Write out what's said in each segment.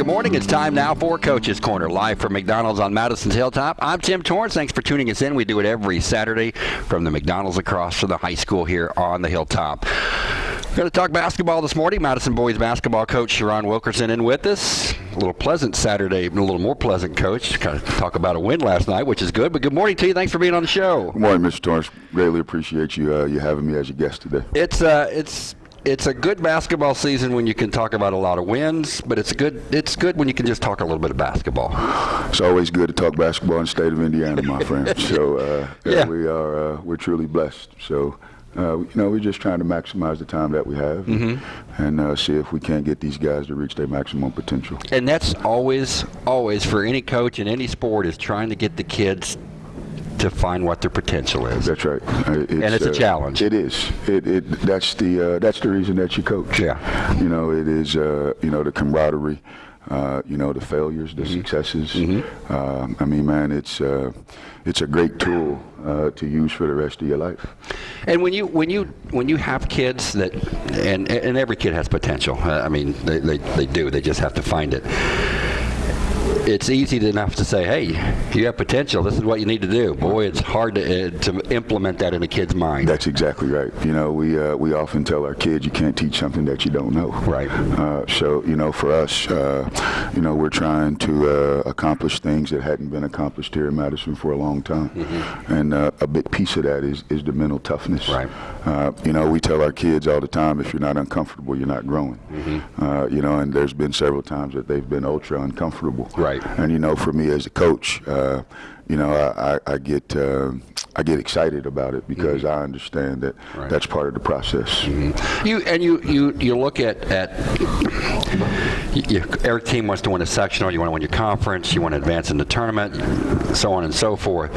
good morning. It's time now for Coach's Corner, live from McDonald's on Madison's Hilltop. I'm Tim Torrance. Thanks for tuning us in. We do it every Saturday from the McDonald's across from the high school here on the Hilltop. We're going to talk basketball this morning. Madison boys basketball coach Sherron Wilkerson in with us. A little pleasant Saturday, a little more pleasant coach. Kind of talk about a win last night, which is good. But good morning to you. Thanks for being on the show. Good morning, Mr. Torrance. Greatly appreciate you uh, you having me as your guest today. It's uh, it's it's a good basketball season when you can talk about a lot of wins, but it's good. It's good when you can just talk a little bit of basketball. It's always good to talk basketball in the state of Indiana, my friend. So uh, yeah. we are uh, we're truly blessed. So. Uh, you know, we're just trying to maximize the time that we have mm-hmm. and uh, see if we can't get these guys to reach their maximum potential. And that's always, always for any coach in any sport is trying to get the kids to find what their potential is. That's right. It's, and it's a uh, challenge. It is. It, it that's the uh, that's the reason that you coach. Yeah. You know, it is. Uh, you know, the camaraderie. Uh, you know the failures, the mm-hmm. successes. Mm-hmm. Um, I mean, man, it's uh, it's a great tool uh, to use for the rest of your life. And when you when you when you have kids that, and and every kid has potential. I mean, they, they, they do. They just have to find it it's easy enough to say, hey, you have potential. This is what you need to do. Boy, it's hard to, uh, to implement that in a kid's mind. That's exactly right. You know, we uh, we often tell our kids you can't teach something that you don't know. Right. Uh, so you know, for us, uh, you know, we're trying to uh, accomplish things that hadn't been accomplished here in Madison for a long time, mm-hmm. and uh, a big piece of that is is the mental toughness. Right. you know, we tell our kids all the time, if you're not uncomfortable, you're not growing. Mm-hmm. you know, and there's been several times that they've been ultra uncomfortable. Right. And you know, for me as a coach, uh, you know, I, I, I get uh, I get excited about it because mm-hmm. I understand that right. that's part of the process. Mm-hmm. You and you you you look at at you, every team wants to win a sectional. You want to win your conference. You want to advance in the tournament, so on and so forth.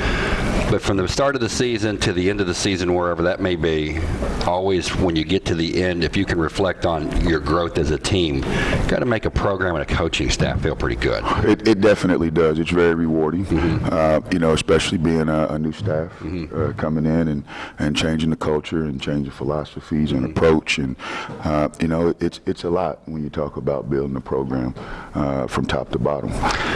But from the start of the season to the end of the season, wherever that may be, always when you get to the end, if you can reflect on your growth as a team, got to make a program and a coaching staff feel pretty good. It, it definitely does. It's very rewarding. Mm-hmm. Uh, you know, especially being a, a new staff mm-hmm. uh, coming in and, and changing the culture and changing philosophies mm-hmm. and approach. And, uh, you know, it's, it's a lot when you talk about building a program uh, from top to bottom.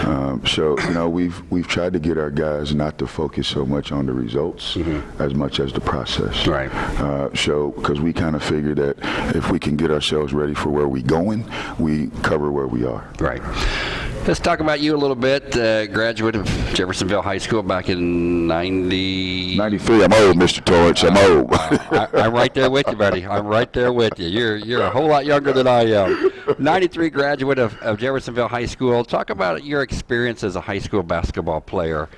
Um, so, you know, we've, we've tried to get our guys not to focus so much on the results mm-hmm. as much as the process. Right. Uh, so, because we kind of figure that if we can get ourselves ready for where we're going, we cover where we are. Right. Let's talk about you a little bit. Uh, graduate of Jeffersonville High School back in 90... 93. I'm old, Mr. Torrance. I'm old. I, am right there with you, buddy. I'm right there with you. You're you're a whole lot younger than I am. 93 graduate of, of Jeffersonville High School. Talk about your experience as a high school basketball player.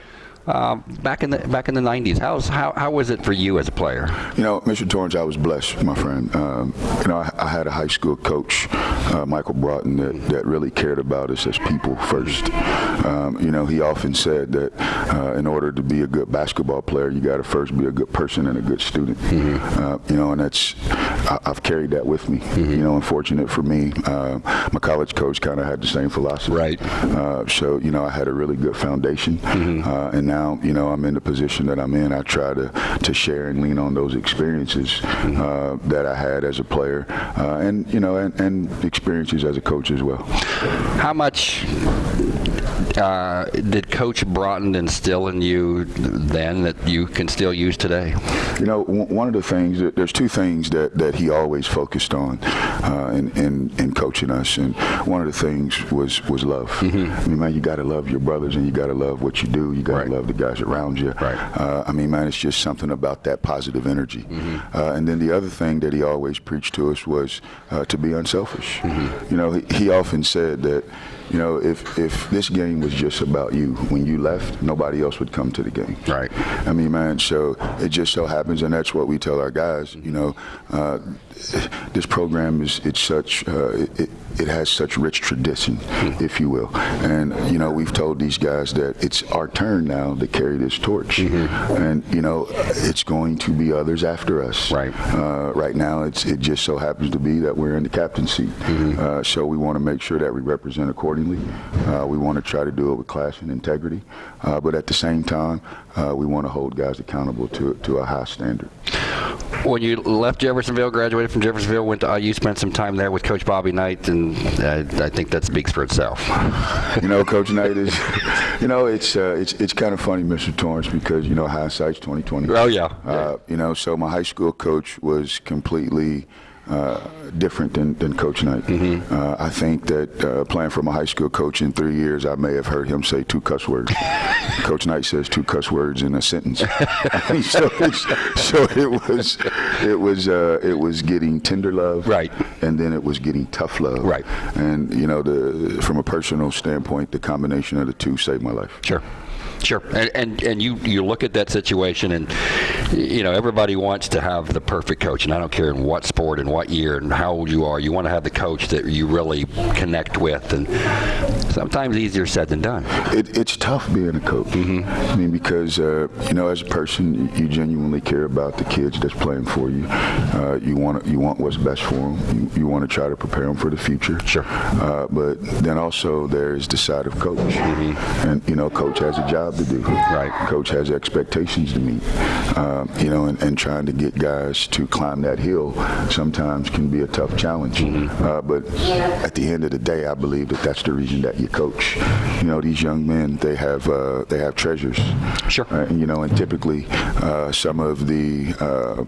Um, back in the back in the 90s. How's, how how was it for you as a player? You know, Mr. Torrance, I was blessed, my friend. Um, you know, I, I, had a high school coach, uh, Michael Broughton, that, that really cared about us as people first. Um, you know, he often said that uh, in order to be a good basketball player, you got to first be a good person and a good student. Mm-hmm. Uh, you know, and that's I, have carried that with me. Mm-hmm. You know, unfortunate for me, uh, my college coach kind of had the same philosophy. Right. Uh, so you know, I had a really good foundation, mm-hmm. Uh, and now you know I'm in the position that I'm in. I try to to share and lean on those experiences mm-hmm. uh, that I had as a player, uh, and you know, and, and experiences as a coach as well. How much uh, did Coach Broughton instill in you then that you can still use today? You know, one of the things, that, there's two things that, that he always focused on uh, in, in, in, coaching us, and one of the things was, was love. Mm-hmm. I mean, man, you got to love your brothers and you got to love what you do. You got to right. love the guys around you. Right. Uh, I mean, man, it's just something about that positive energy. Mm-hmm. Uh, and then the other thing that he always preached to us was uh, to be unselfish. Mm-hmm. You know, he, he often said that you know, if if this game was just about you, when you left, nobody else would come to the game. Right. I mean, man. So it just so happens, and that's what we tell our guys. You know, uh, this program is it's such uh, it, it has such rich tradition, mm-hmm. if you will, and you know we've told these guys that it's our turn now to carry this torch, mm-hmm. and you know it's going to be others after us. Right. Uh, right now, it's it just so happens to be that we're in the captain's seat, mm-hmm. Uh, so we want to make sure that we represent accordingly accordingly. Uh, we want to try to do it with class and integrity, uh, but at the same time, uh, we want to hold guys accountable to to a high standard. when you left Jeffersonville, graduated from Jeffersonville, went to IU, spent some time there with Coach Bobby Knight, and uh, I think that speaks for itself. You know, Coach Knight is, you know, it's uh, it's it's kind of funny, Mr. Torrance, because you know hindsight's 2020. Oh, yeah. Uh, you know, so my high school coach was completely. Uh, different than, than Coach Knight. Mm-hmm. Uh, I think that uh, playing for my high school coach in three years, I may have heard him say two cuss words. coach Knight says two cuss words in a sentence. so, so it was, it was, uh, it was getting tender love, Right. and then it was getting tough love, Right. And you know, the from a personal standpoint, the combination of the two saved my life. Sure. Sure, and, and and you you look at that situation, and you know everybody wants to have the perfect coach, and I don't care in what sport and what year and how old you are, you want to have the coach that you really connect with, and sometimes easier said than done. It, it's tough being a coach. I mean, because uh, you know, as a person, you, genuinely care about the kids that's playing for you. Uh, you want you want what's best for them. You, you want to try to prepare them for the future. Sure. Uh, but then also there's the side of coach, and you know, coach has a job to do. Right. Coach has expectations to meet. Uh, you know, and, and trying to get guys to climb that hill sometimes can be a tough challenge. Uh, but at the end of the day, I believe that that's the reason that you coach. You know, these young men, they have uh, they have treasures. Sure. Uh, you know, and typically uh, some of the uh,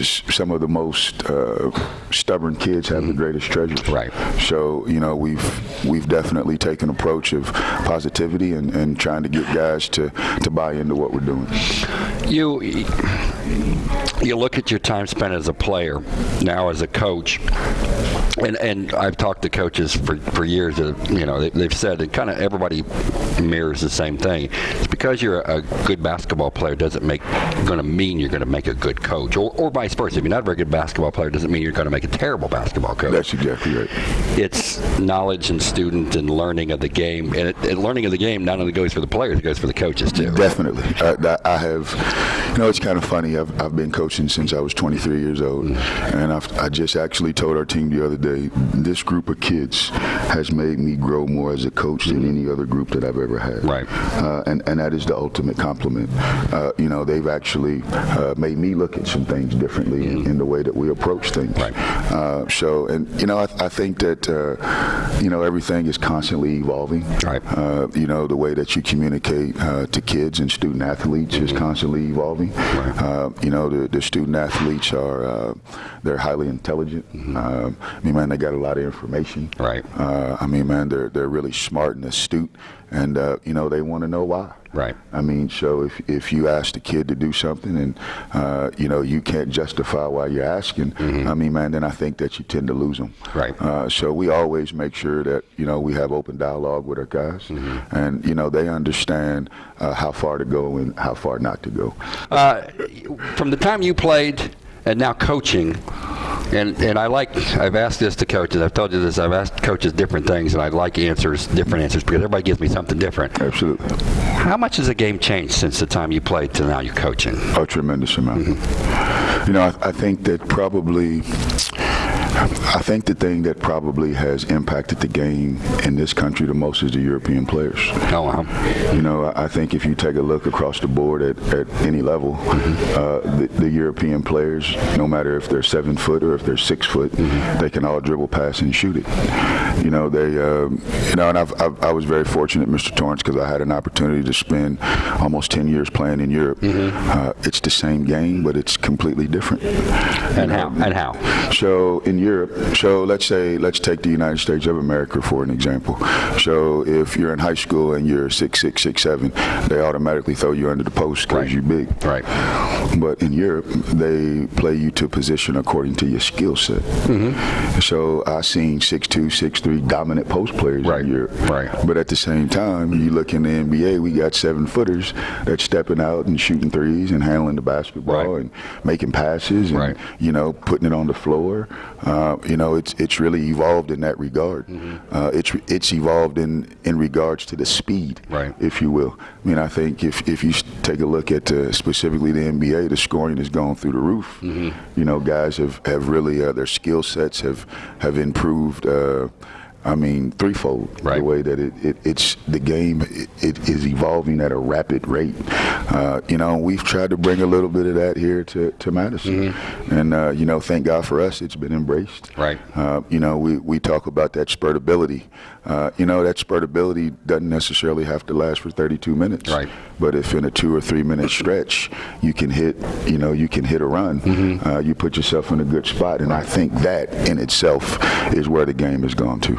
some of the most uh, stubborn kids have the greatest treasures. Right. So you know we've we've definitely taken an approach of positivity and, and trying to get guys to, to buy into what we're doing. You you look at your time spent as a player, now as a coach, and and I've talked to coaches for, for years. That, you know, they, they've said that kind of everybody mirrors the same thing. It's because you're a good basketball player doesn't make going to mean you're going to make a good coach, or, or vice versa. If you're not a very good basketball player, doesn't mean you're going to make a terrible basketball coach. That's exactly right. it's knowledge and student and learning of the game, and, it, and learning of the game not only goes for the players, it goes for the coaches too. Definitely. I, I have, you know, it's kind of funny. I've, I've been coaching since I was 23 years old. And I've, I just actually told our team the other day this group of kids has made me grow more as a coach than any other group that I've ever had. Right. Uh, and, and that is the ultimate compliment. Uh, you know, they've actually uh, made me look at some things differently in, in the way that we approach things. Right. Uh, so, and, you know, I, I think that, uh, you know, everything is constantly evolving. Right. Uh, you know, the way that you communicate uh, to kids and student athletes is constantly evolving. Uh, you know, the, the student athletes are, uh, they're highly intelligent. Um, I mean, man, they got a lot of information. Right. Uh, I mean, man, they're, they're really smart and astute. And, uh, you know, they want to know why. Right. I mean, so if, if you ask the kid to do something and, uh, you know, you can't justify why you're asking, I mean, man, then I think that you tend to lose them. Right. Uh, so we always make sure that, you know, we have open dialogue with our guys Mm-hmm. and, you know, they understand uh, how far to go and how far not to go. Uh, from the time you played and now coaching, and, and I like, I've asked this to coaches, I've told you this, I've asked coaches different things, and I like answers, different answers, because everybody gives me something different. Absolutely. How much has the game changed since the time you played to now you're coaching? A tremendous amount. Mm-hmm. You know, I, I think that probably, I think the thing that probably has impacted the game in this country the most is the European players. Oh, wow. You know, I think if you take a look across the board at, at any level, uh, the, the European players, no matter if they're seven foot or if they're six foot, they can all dribble, pass, and shoot it. You know, they, um, you know, and I've, I've, I was very fortunate, Mr. Torrance, because I had an opportunity to spend almost 10 years playing in Europe. Uh, it's the same game, but it's completely different. And how? And how? So in Europe, so let's say let's take the United States of America for an example. So if you're in high school and you're six six six seven, they automatically throw you under the post because Right. you're big. Right. But in Europe, they play you to position according to your skill set. Mm-hmm. So I seen six two, six three dominant post players Right, in Europe. right. But at the same time, you look in the NBA, we got seven footers that's stepping out and shooting threes and handling the basketball Right. and making passes and Right. you know putting it on the floor. Uh, you know, it's it's really evolved in that regard. Mm-hmm. Uh, it's it's evolved in in regards to the speed, Right. if you will. I mean, I think if if you take a look at uh, specifically the NBA, the scoring has gone through the roof. You know, guys have have really uh, their skill sets have have improved. Uh, I mean, threefold. Right. The way that it, it it's the game it, it is evolving at a rapid rate. Uh, you know, we've tried to bring a little bit of that here to, to Madison, and uh, you know, thank God for us, it's been embraced. Right. Uh, you know, we, we talk about that spurtability. Uh, you know, that spurtability doesn't necessarily have to last for 32 minutes. Right. But if in a two or three minute stretch you can hit, you know, you can hit a run, Mm-hmm. uh, you put yourself in a good spot, and I think that in itself is where the game has gone to.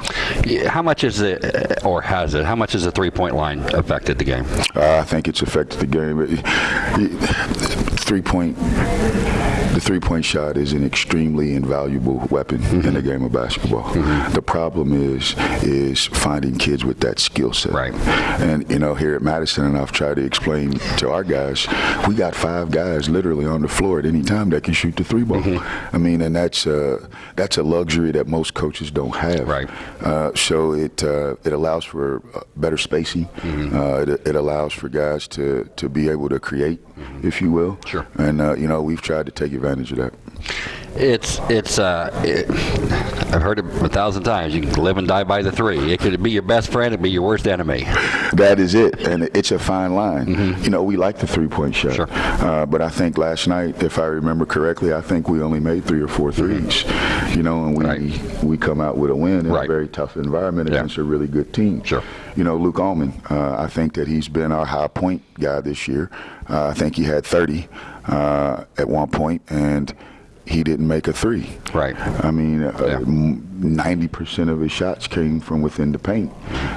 How much is it, or has it, how much has the three-point line affected the game? Uh, I think it's affected the game. Three point, the three point shot is an extremely invaluable weapon in the game of basketball. The problem is, is finding kids with that skill set. Right. And you know, here at Madison, and I've tried to explain to our guys, we got five guys literally on the floor at any time that can shoot the three ball. I mean, and that's uh, that's a luxury that most coaches don't have. Right. Uh, so it uh, it allows for uh, better spacing. Uh, it, it allows for guys to, to be able to create, if you will. Sure. And uh, you know we've tried to take advantage of that. It's it's uh, it, I've heard it a thousand times. You can live and die by the three. It could be your best friend, it could be your worst enemy. That is it, and it's a fine line. You know, we like the three-point shot, Sure. uh, but I think last night, if I remember correctly, I think we only made three or four threes. You know, and we Right. we come out with a win in Right. a very tough environment Yeah. against a really good team. Sure. You know, Luke Allman, uh, I think that he's been our high point guy this year. Uh, I think he had 30 uh, at one point, and he didn't make a three. Right. I mean, Yeah. uh, ninety percent of his shots came from within the paint.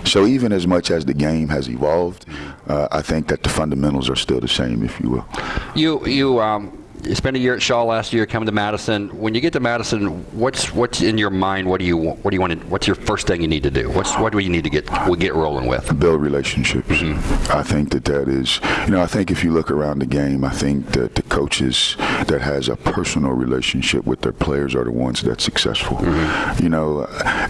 So even as much as the game has evolved, uh, I think that the fundamentals are still the same, if you will. You you um you spent a year at Shawe last year, coming to Madison. When you get to Madison, what's what's in your mind? What do you want- what do you want? To, what's your first thing you need to do? What's what do you need to get we get rolling with? build relationships. Mm-hmm. I think that that is, you know, I think if you look around the game, I think that the coaches that has a personal relationship with their players are the ones that's successful. Mm-hmm. You know,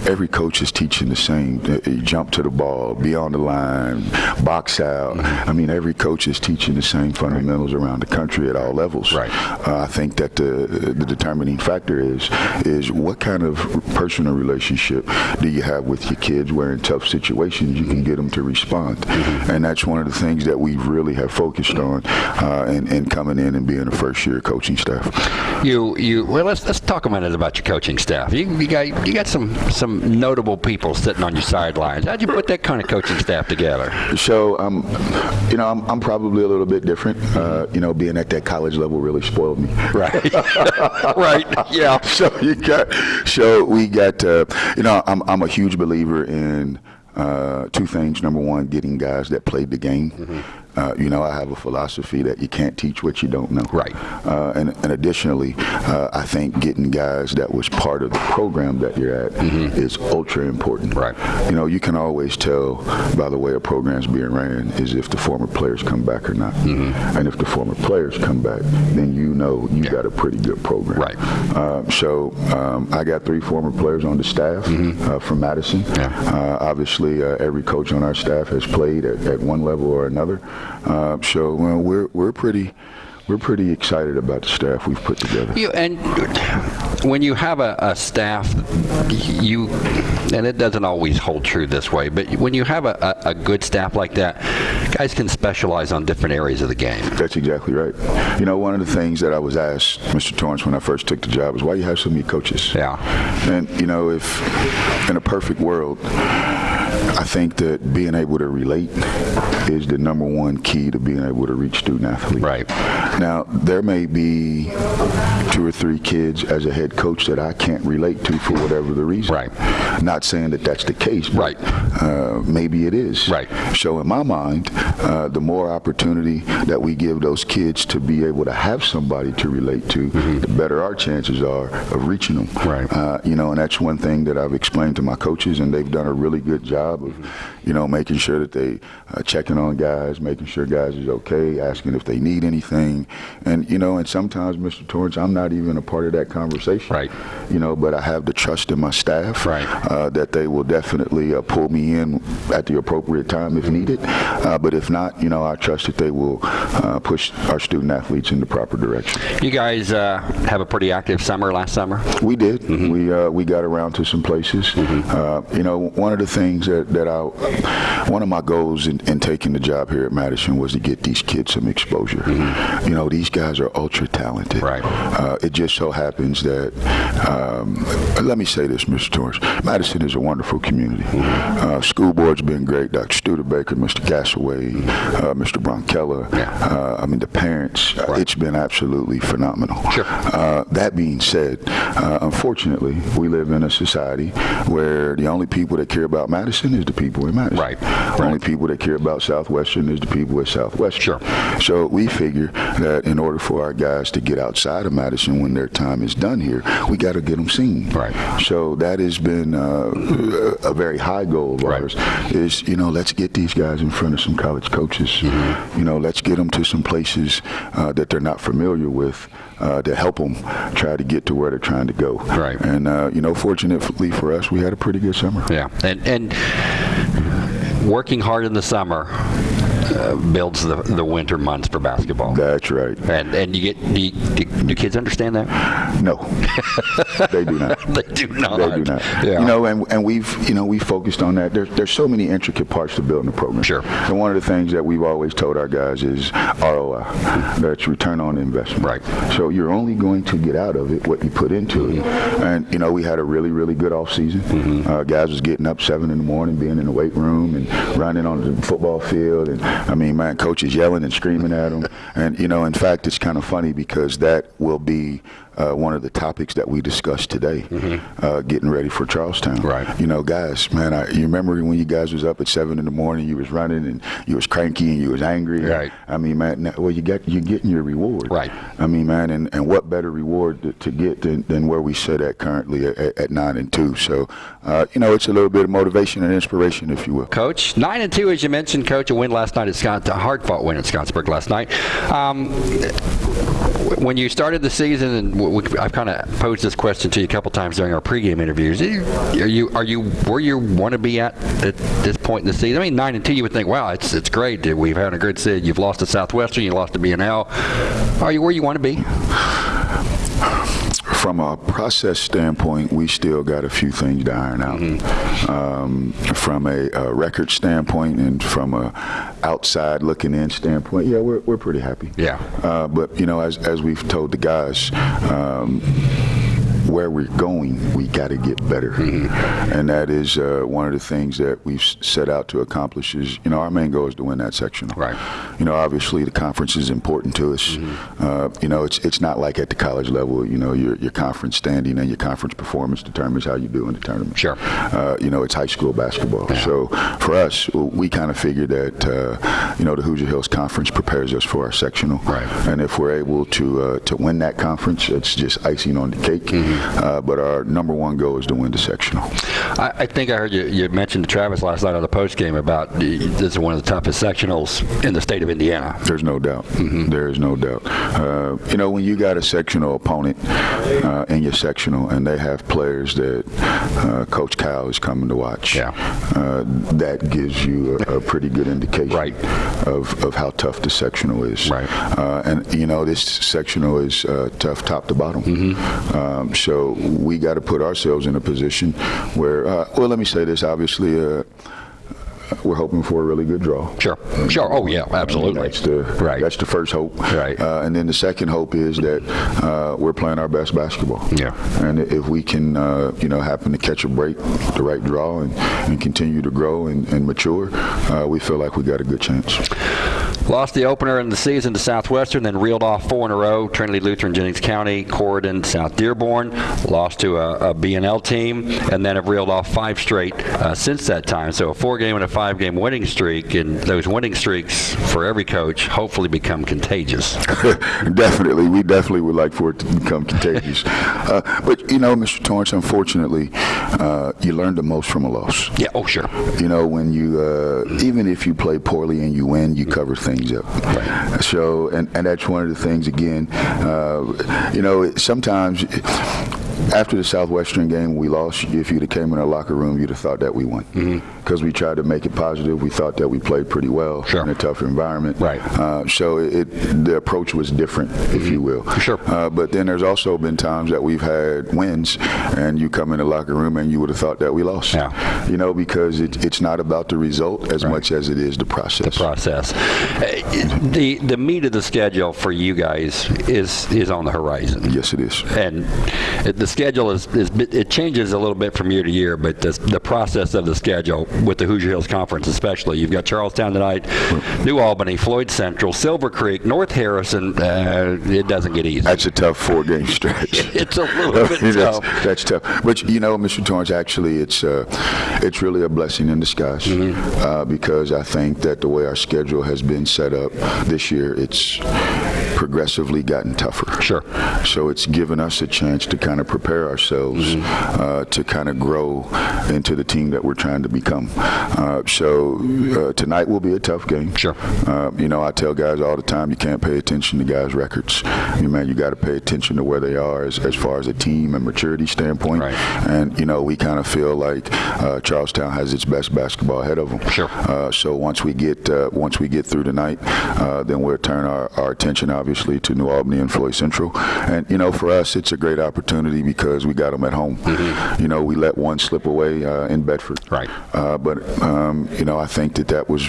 every coach is teaching the same. You jump to the ball, be on the line, box out. Mm-hmm. I mean, every coach is teaching the same fundamentals around the country at all levels. Right. Uh, I think that the the determining factor is is what kind of personal relationship do you have with your kids where in tough situations you can get them to respond, and that's one of the things that we really have focused on uh, in, in coming in and being a first year coaching staff. You you well let's let's talk a minute about your coaching staff. You, you got you got some some notable people sitting on your sidelines. How'd you put that kind of coaching staff together? So, um, you know, I'm, I'm probably a little bit different. Uh, you know, being at that college level really spoiled me. Right. right. Yeah. so you got so we got uh, you know I'm I'm a huge believer in uh, two things. Number one, getting guys that played the game. Mm-hmm. Uh, you know, I have a philosophy that you can't teach what you don't know. Right. Uh, and, and additionally, uh, I think getting guys that was part of the program that you're at is ultra important. Right. You know, you can always tell by the way a program's being ran is if the former players come back or not. Mm-hmm. And if the former players come back, then you know you got a pretty good program. Right. Uh, so um, I got three former players on the staff uh, from Madison. Yeah. Uh, obviously, uh, every coach on our staff has played at, at one level or another. Uh, so well, we're we're pretty we're pretty excited about the staff we've put together. You and when you have a, a staff, you and it doesn't always hold true this way, but when you have a, a, a good staff like that, guys can specialize on different areas of the game. That's exactly right. You know, one of the things that I was asked, Mr. Torrance, when I first took the job, is why you have so many coaches. Yeah. And you know, if in a perfect world, I think that being able to relate is the number one key to being able to reach student athletes. Right. Now, there may be two or three kids as a head coach that I can't relate to for whatever the reason. Right. Not saying that that's the case, but Right. uh, maybe it is. Right. So in my mind, uh, the more opportunity that we give those kids to be able to have somebody to relate to, the better our chances are of reaching them. Right. Uh, you know, and that's one thing that I've explained to my coaches, and they've done a really good job of, you know, making sure that they uh, checking on guys, making sure guys is okay, asking if they need anything, And, you know, and sometimes, Mr. Torrance, I'm not even a part of that conversation. Right. You know, but I have the trust in my staff Right. uh, that they will definitely uh, pull me in at the appropriate time if needed. Uh, but if not, you know, I trust that they will uh, push our student athletes in the proper direction. You guys uh, have a pretty active summer last summer. We did. We uh, we got around to some places. Uh, you know, one of the things that, that I, one of my goals in, in taking the job here at Madison was to get these kids some exposure. You know, these guys are ultra talented. Right. Uh, it just so happens that, um, let me say this, Mr. Torrance, Madison is a wonderful community. Uh, school board's been great. Dr. Studebaker, Mr. Gassaway, uh, Mr. Bronkella. Uh, I mean, the parents. Right. It's been absolutely phenomenal. Sure. Uh, that being said, uh, unfortunately, we live in a society where the only people that care about Madison is the people in Madison. Right, The only right. people that care about Southwestern is the people at Southwestern. Sure. So we figure that in order for our guys to get outside of Madison when their time is done here, we got to get them seen. Right. So that has been uh, a very high goal of Right. ours. Is you know let's get these guys in front of some college coaches. Mm-hmm. You know let's get them to some places uh, that they're not familiar with uh, to help them try to get to where they're trying to go. Right. And uh, you know fortunately for us, we had a pretty good summer. Yeah, and and working hard in the summer uh, builds the the winter months for basketball. That's right. And and you get do, you, do, do kids understand that? No, they do not. they do not. They do not. Yeah. You know, and, and we've you know we focused on that. There's there's so many intricate parts to building a program. Sure. And one of the things that we've always told our guys is ROI. That's return on investment. Right. So you're only going to get out of it what you put into it. And you know we had a really really good off season. Uh, guys was getting up seven in the morning, being in the weight room and running on the football field. And I mean, man, coach is yelling and screaming at them. And you know, in fact, it's kind of funny because that will be uh, one of the topics that we discussed today, uh, getting ready for Charlestown. Right. You know, guys, man, I, you remember when you guys was up at seven in the morning, you was running and you was cranky and you was angry. Right. I mean, man, well, you got you're getting your reward. Right. I mean, man, and, and what better reward to, to get than, than where we sit at currently at, at nine and two. So, uh, you know, it's a little bit of motivation and inspiration, if you will. Coach, nine and two, as you mentioned, Coach, a win last night at Scott, a hard-fought win at Scottsburg last night. Um, when you started the season, and w- we, I've kind of posed this question to you a couple times during our pregame interviews. Are you, are you where you want to be at at this point in the season? I mean, nine and two, you would think, wow, it's it's great. We've had a good season. You've lost to Southwestern, you lost to BNL. Are you where you want to be? From a process standpoint, we still got a few things to iron out. Um, from a, a record standpoint and from a outside looking in standpoint, yeah, we're, we're pretty happy. Yeah. Uh, but you know, as as we've told the guys. Um, where we're going, we got to get better, and that is uh, one of the things that we've set out to accomplish. Is you know our main goal is to win that sectional. Right. You know, obviously the conference is important to us. Uh, you know, it's it's not like at the college level. You know, your your conference standing and your conference performance determines how you do in the tournament. Sure. Uh, you know, it's high school basketball. So for us, we kind of figured that uh, you know the Hoosier Hills Conference prepares us for our sectional. Right. And if we're able to uh, to win that conference, it's just icing on the cake. Uh, but our number one goal is to win the sectional. I, I think I heard you, you mentioned to Travis last night on the post game about the, this is one of the toughest sectionals in the state of Indiana. There's no doubt. There is no doubt. Uh, you know, when you got a sectional opponent uh, in your sectional and they have players that uh, Coach Kyle is coming to watch, Yeah. uh, that gives you a, a pretty good indication Right. of, of how tough the sectional is. Right. Uh, and, you know, this sectional is uh, tough top to bottom. Mm-hmm. Um, so we got to put ourselves in a position where, uh, well, let me say this, obviously, uh, we're hoping for a really good draw. Sure, sure. Oh yeah, absolutely. That's the Right. That's the first hope. Right. Uh, and then the second hope is that uh, we're playing our best basketball. Yeah. And if we can, uh, you know, happen to catch a break, the right draw, and, and continue to grow and, and mature, uh, we feel like we got a good chance. Lost the opener in the season to Southwestern, then reeled off four in a row. Trinity Lutheran, Jennings County, Corydon, South Dearborn. Lost to a, a BNL team, and then have reeled off five straight uh, since that time. So a four-game and a five-game winning streak, and those winning streaks for every coach hopefully become contagious. definitely, we definitely would like for it to become contagious. uh, but you know, Mr. Torrance, unfortunately, uh, you learn the most from a loss. Yeah. Oh, sure. You know, when you, uh, even if you play poorly and you win, you cover things things up. So, and, and that's one of the things, again, uh, you know, sometimes after the Southwestern game, we lost. If you'd have came in our locker room, you'd have thought that we won. Because we tried to make it positive. We thought that we played pretty well Sure. in a tough environment. Right. Uh, so it, the approach was different, if you will. Sure. Uh, but then there's also been times that we've had wins, and you come in the locker room and you would have thought that we lost. Yeah. You know, because it, it's not about the result as much as it is the process. The process. The the meat of the schedule for you guys is is on the horizon. Yes, it is. And the schedule is, is it changes a little bit from year to year, but the, the process of the schedule with the Hoosier Hills Conference especially, you've got Charlestown tonight, New Albany, Floyd Central, Silver Creek, North Harrison. Uh, it doesn't get easy. That's a tough four-game stretch. It's a little bit that's, tough. that's tough. But you know, Mr. Torrance, actually, it's uh, it's really a blessing in disguise Mm-hmm. uh, because I think that the way our schedule has been set up this year, it's progressively gotten tougher. Sure. So it's given us a chance to kind of prepare ourselves Mm-hmm. uh, to kind of grow into the team that we're trying to become. Uh, so uh, tonight will be a tough game. Sure. Uh, you know, I tell guys all the time, you can't pay attention to guys' records. You man, you got to pay attention to where they are as, as far as a team and maturity standpoint. Right. And you know, we kind of feel like uh, Charlestown has its best basketball ahead of them. Sure. Uh, so once we get uh, once we get through tonight, uh, then we'll turn our, our attention obviously to New Albany and Floyd Central. And you know, for us, it's a great opportunity because we got them at home. You know, we let one slip away uh, in Bedford. Mm-hmm. Right. Uh, but um, you know, I think that that was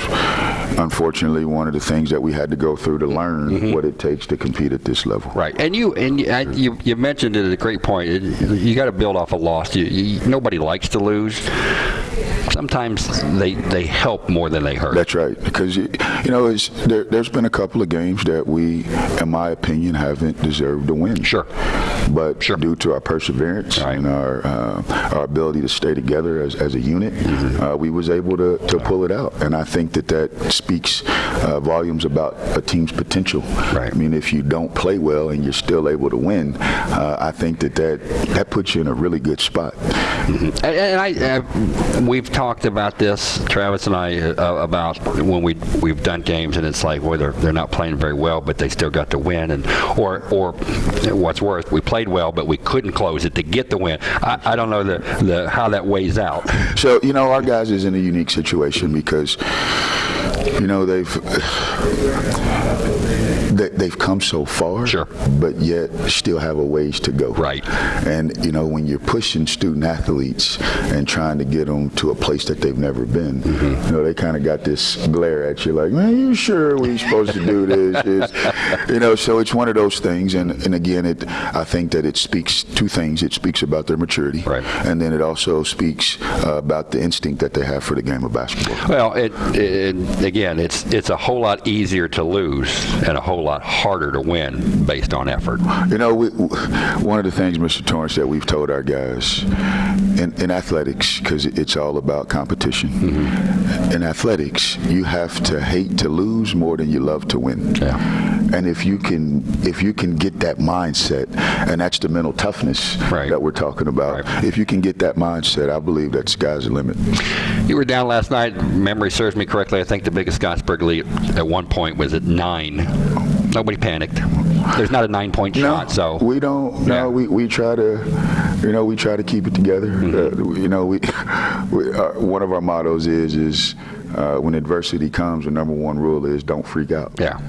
unfortunately one of the things that we had to go through to learn Mm-hmm. what it takes to compete at this level. Right, and you and you, and you, you mentioned it at a great point. It, you got to build off a loss. You, you, nobody likes to lose. Sometimes they they help more than they hurt. That's right, because you, you know, it's, there, there's been a couple of games that we, in my opinion, haven't deserved to win. Sure. But Sure. due to our perseverance Right. and our uh, our ability to stay together as, as a unit, Mm-hmm. uh, we was able to, to pull it out. And I think that that speaks uh, volumes about a team's potential. Right. I mean, if you don't play well and you're still able to win, uh, I think that, that that puts you in a really good spot. And, and I, uh, we've talked about this, Travis and I, uh, about when we we've done games, and it's like, well, they're, they're not playing very well, but they still got to win, and or or what's worse, we played well, but we couldn't close it to get the win. I, I don't know the, the how that weighs out. So you know, our guys is in a unique situation because you know they've they, they've come so far, Sure. but yet still have a ways to go. Right. And you know, when you're pushing student athletes and trying to get them to a place that they've never been, Mm-hmm. you know, they kind of got this glare at you, like, man, you sure we're supposed to do this? You know, so it's one of those things. And and again, it I think that it speaks two things. It speaks about their maturity, Right. and then it also speaks uh, about the instinct that they have for the game of basketball. Well, it, it again, it's it's a whole lot easier to lose and a whole lot harder to win based on effort. You know, we, one of the things, Mr. Torrance, that we've told our guys in, in athletics, because it's all about competition. In athletics, you have to hate to lose more than you love to win. Yeah. And if you can, if you can get that mindset, and that's the mental toughness Right. that we're talking about. Right. If you can get that mindset, I believe that sky's the limit. You were down last night. Memory serves me correctly. I think the biggest Scottsburg lead at one point was at nine. Nobody panicked. There's not a nine-point shot, so we don't. Yeah. No, we, we try to, you know, we try to keep it together. Mm-hmm. Uh, you know, we, we uh, one of our mottos is is uh, when adversity comes, the number one rule is don't freak out. yeah.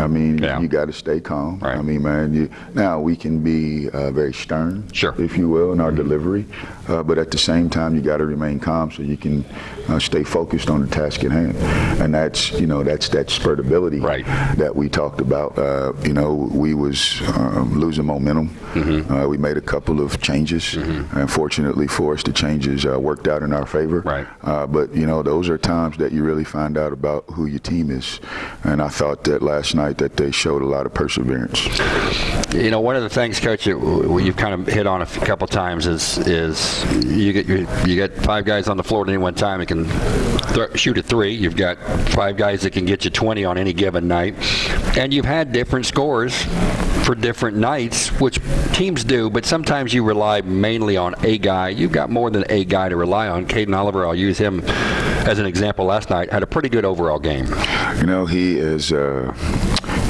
I mean, Yeah. you got to stay calm. Right. I mean, man, you, now we can be uh, very stern, Sure. if you will, in our delivery, uh, but at the same time, you got to remain calm so you can uh, stay focused on the task at hand. And that's, you know, that's that spurtability Right. that we talked about. Uh, you know, we was um, losing momentum. Mm-hmm. Uh, we made a couple of changes. and fortunately for us, the changes uh, worked out in our favor. Right. Uh, but you know, those are times that you really find out about who your team is. And I thought that last night that they showed a lot of perseverance. You know, one of the things, Coach, w- you've kind of hit on a couple times is is you get you, you get five guys on the floor at any one time that can shoot a three. You've got five guys that can get you 20 on any given night, and you've had different scores for different nights, which teams do. But sometimes you rely mainly on a guy. You've got more than a guy to rely on. Caden Oliver, I'll use him as an example. Last night had a pretty good overall game. You know, he is. Uh,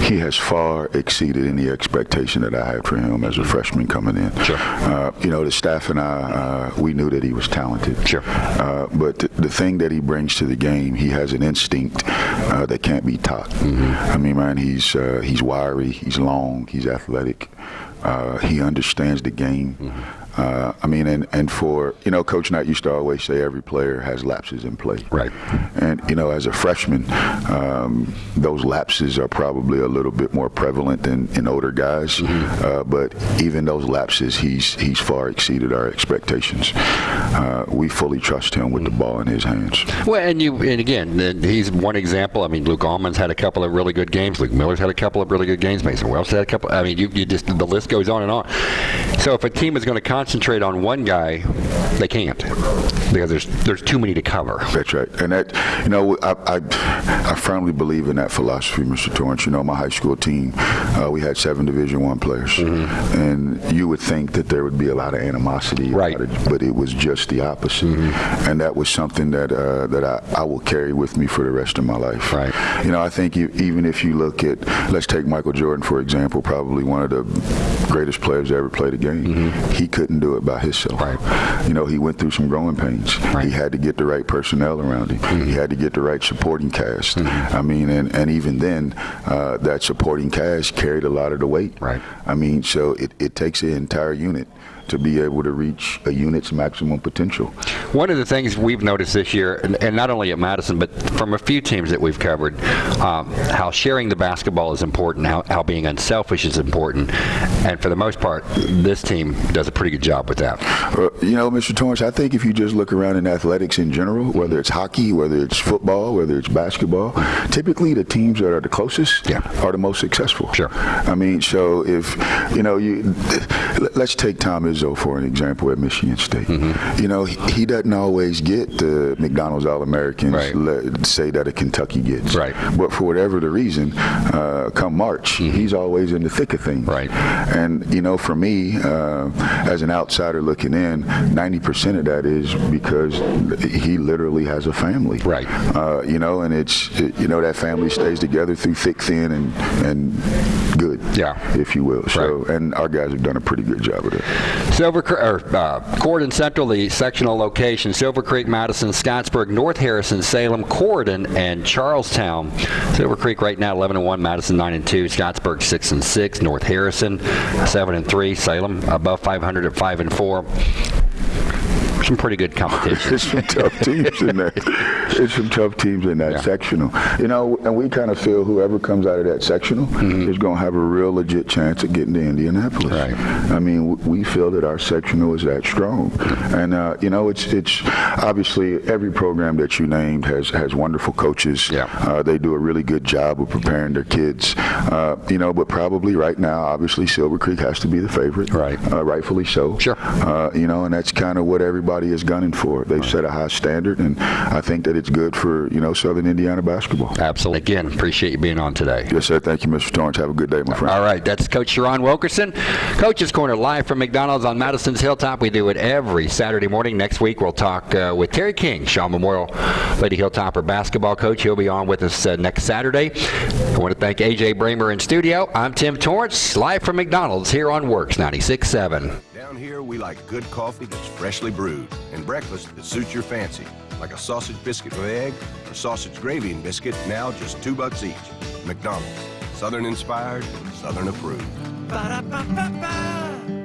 he has far exceeded any expectation that I had for him as a freshman coming in. Sure. Uh, you know, the staff and I, uh, we knew that he was talented. Sure. Uh, but th- the thing that he brings to the game, he has an instinct uh, that can't be taught. I mean, man, he's uh, he's wiry, he's long, he's athletic. Uh, he understands the game. Uh, I mean, and, and for, you know, Coach Knight used to always say every player has lapses in play. Right. And, you know, as a freshman, um, those lapses are probably a little bit more prevalent than in older guys. Uh, but even those lapses, he's, he's far exceeded our expectations. Uh, we fully trust him with the ball in his hands. Well, and you, and again, he's one example. I mean, Luke Allman's had a couple of really good games. Luke Miller's had a couple of really good games. Mason Wells had a couple. I mean, you, you just the list goes on and on. So if a team is going to concentrate on one guy, they can't because there's there's too many to cover. That's right, and that you know I, I, I firmly believe in that philosophy, Mr. Torrance. You know, my high school team, uh, we had seven Division One players, and you would think that there would be a lot of animosity, Right. but it was just the opposite, and that was something that uh, that I, I will carry with me for the rest of my life. Right. You know, I think you, even if you look at, let's take Michael Jordan for example, probably one of the greatest players to ever played the game. He couldn't do it by himself. Right. You know, he went through some growing pains. Right. He had to get the right personnel around him. He had to get the right supporting cast. I mean, and, and even then, uh, that supporting cast carried a lot of the weight. Right. I mean, so it, it takes an entire unit to be able to reach a unit's maximum potential. One of the things we've noticed this year, and, and not only at Madison, but from a few teams that we've covered, um, how sharing the basketball is important, how, how being unselfish is important, and for the most part, this team does a pretty good job with that. Uh, you know, Mr. Torrance, I think if you just look around in athletics in general, whether it's hockey, whether it's football, whether it's basketball, typically the teams that are the closest Yeah. are the most successful. Sure. I mean, so if, you know, you let's take Tom Izzo for an example at Michigan State. Mm-hmm. You know, he, he doesn't always get the McDonald's All-Americans, Right. let, say that a Kentucky gets. Right. But for whatever the reason, uh, come March, he's always in the thick of things. Right. And you know, for me, uh, as an outsider looking in, 90% of that is because he literally has a family. Right. Uh, you know, and it's it- you know that family stays together through thick, thin, and and good. Yeah. If you will. So, Right. and our guys have done a pretty good job of that. Silver or uh, Corydon Central, the sectional location, Silver Creek, Madison, Scottsburg, North Harrison, Salem, Corydon, and Charlestown. Silver Creek right now 11 and 1, Madison 9 and 2, Scottsburg 6 and 6, North Harrison 7 and 3, Salem above 500 at 5 and 4. Some pretty good competition. It's some tough teams in there. It's some tough teams in that Yeah. sectional. You know, and we kind of feel whoever comes out of that sectional is going to have a real legit chance of getting to Indianapolis. Right. I mean, we feel that our sectional is that strong, and uh, you know, it's it's obviously every program that you named has has wonderful coaches. Yeah. Uh, they do a really good job of preparing their kids. Uh, you know, but probably right now, obviously, Silver Creek has to be the favorite. Right. Uh, rightfully so. Sure. Uh, you know, and that's kind of what everybody is gunning for. They've set a high standard, and I think that it's good for you know Southern Indiana basketball. Absolutely. Again, appreciate you being on today. Yes, sir. Thank you, Mr. Torrance. Have a good day, my friend. All right, that's Coach Sherron Wilkerson. Coach's Corner live from McDonald's on Madison's Hilltop. We do it every Saturday morning. Next week, we'll talk uh, with Terry King, Shawe Memorial Lady Hilltopper basketball coach. He'll be on with us uh, next Saturday. I want to thank AJ Bramer in studio. I'm Tim Torrance, live from McDonald's here on WORX 96.7. We like good coffee that's freshly brewed and breakfast that suits your fancy, like a sausage biscuit with egg or sausage gravy and biscuit, now just two bucks each. McDonald's, Southern inspired, Southern approved. Ba-da-ba-ba-ba.